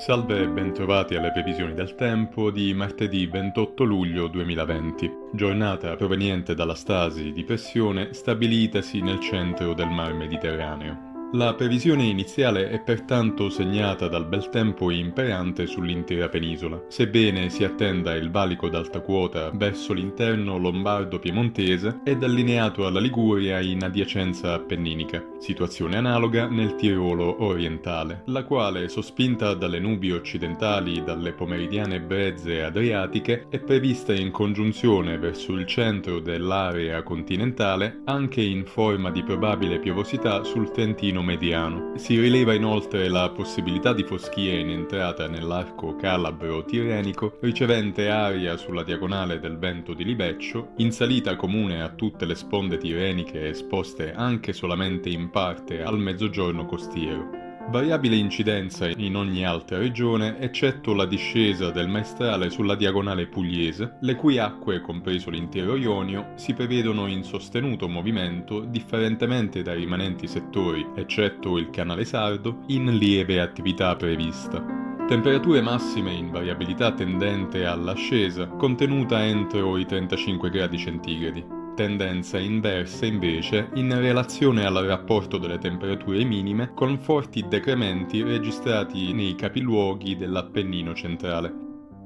Salve e bentrovati alle previsioni del tempo di martedì 28 luglio 2020, giornata proveniente dalla stasi di pressione stabilitasi nel centro del mar Mediterraneo. La previsione iniziale è pertanto segnata dal bel tempo imperante sull'intera penisola, sebbene si attenda il valico d'alta quota verso l'interno lombardo-piemontese ed allineato alla Liguria in adiacenza appenninica, situazione analoga nel Tirolo orientale, la quale, sospinta dalle nubi occidentali dalle pomeridiane brezze adriatiche, è prevista in congiunzione verso il centro dell'area continentale anche in forma di probabile piovosità sul Trentino terreno mediano. Si rileva inoltre la possibilità di foschie in entrata nell'arco calabro-tirenico, ricevente aria sulla diagonale del vento di Libeccio, in salita comune a tutte le sponde tireniche esposte anche solamente in parte al mezzogiorno costiero. Variabile incidenza in ogni altra regione, eccetto la discesa del maestrale sulla diagonale pugliese, le cui acque, compreso l'intero Ionio, si prevedono in sostenuto movimento, differentemente dai rimanenti settori, eccetto il canale sardo, in lieve attività prevista. Temperature massime in variabilità tendente all'ascesa, contenuta entro i 35 gradi centigradi tendenza inversa invece in relazione al rapporto delle temperature minime con forti decrementi registrati nei capiluoghi dell'Appennino centrale.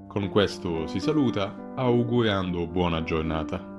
Con questo si saluta, augurando buona giornata.